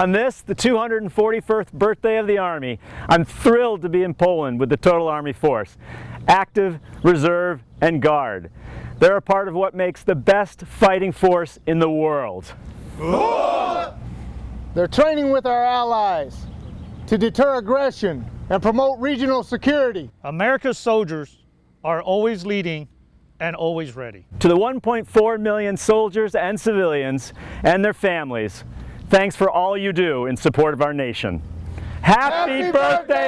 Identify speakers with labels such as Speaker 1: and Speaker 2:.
Speaker 1: On this, the 241st birthday of the Army, I'm thrilled to be in Poland with the Total Army Force, active, reserve, and guard. They're a part of what makes the best fighting force in the world.
Speaker 2: They're training with our allies to deter aggression and promote regional security.
Speaker 3: America's soldiers are always leading and always ready.
Speaker 1: To the 1.4 million soldiers and civilians and their families, thanks for all you do in support of our nation. Happy,
Speaker 2: Happy
Speaker 1: birthday,
Speaker 2: birthday!